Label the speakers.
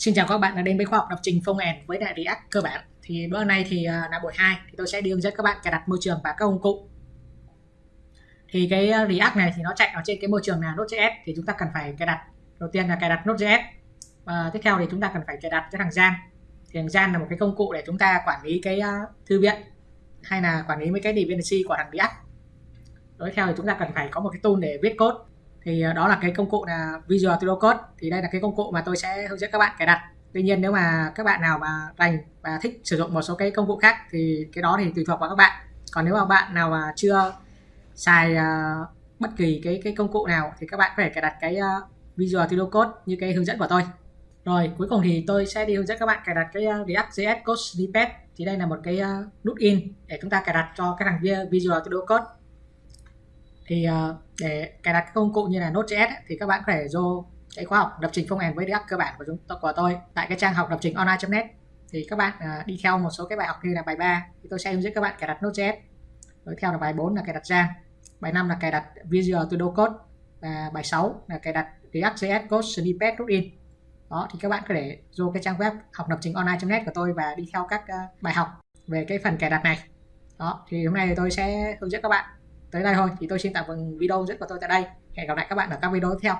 Speaker 1: Xin chào các bạn đã đến với khoa học lập trình phong end với đại React cơ bản. Thì bữa nay thì à, là buổi 2 thì tôi sẽ đi hướng dẫn các bạn cài đặt môi trường và các công cụ. Thì cái à, React này thì nó chạy ở trên cái môi trường là Node.js thì chúng ta cần phải cài đặt. Đầu tiên là cài đặt Node.js. Và tiếp theo thì chúng ta cần phải cài đặt cái thằng Gian. Thì thằng Gian là một cái công cụ để chúng ta quản lý cái à, thư viện, hay là quản lý mấy cái dependency của thằng React. Tiếp theo thì chúng ta cần phải có một cái tool để viết code thì ờ, đó là cái công cụ là Visual Studio Code. Thì đây là cái công cụ mà tôi sẽ hướng dẫn các bạn cài đặt. Tuy nhiên nếu mà các bạn nào mà rành và thích sử dụng một số cái công cụ khác thì cái đó thì tùy thuộc vào các bạn. Còn nếu mà bạn nào mà chưa xài uh, bất kỳ cái cái công cụ nào thì các bạn có thể cài đặt cái uh, Visual Studio Code như cái hướng dẫn của tôi. Rồi cuối cùng thì tôi sẽ đi hướng dẫn các bạn cài đặt cái uh, React.js Code Snippet. Thì đây là một cái uh, nút in để chúng ta cài đặt cho cái thằng Visual Studio Code thì uh, để cài đặt các công cụ như là Node.js thì các bạn có thể vô cái khóa học lập trình phong ẻn với React cơ bản của chúng tôi của tôi tại cái trang học lập trình online.net thì các bạn uh, đi theo một số cái bài học như là bài 3 thì tôi sẽ hướng dẫn các bạn cài đặt Node.js rồi theo là bài 4 là cài đặt Jan bài 5 là cài đặt Visual Studio Code và bài 6 là cài đặt React.js Code Snippet Plugin đó thì các bạn có thể vô cái trang web học lập trình online.net của tôi và đi theo các uh, bài học về cái phần cài đặt này. Đó thì hôm nay thì tôi sẽ hướng dẫn các bạn tới đây thôi. Thì tôi xin tạm dừng video rất của tôi tại đây. Hẹn gặp lại các bạn ở các video tiếp theo.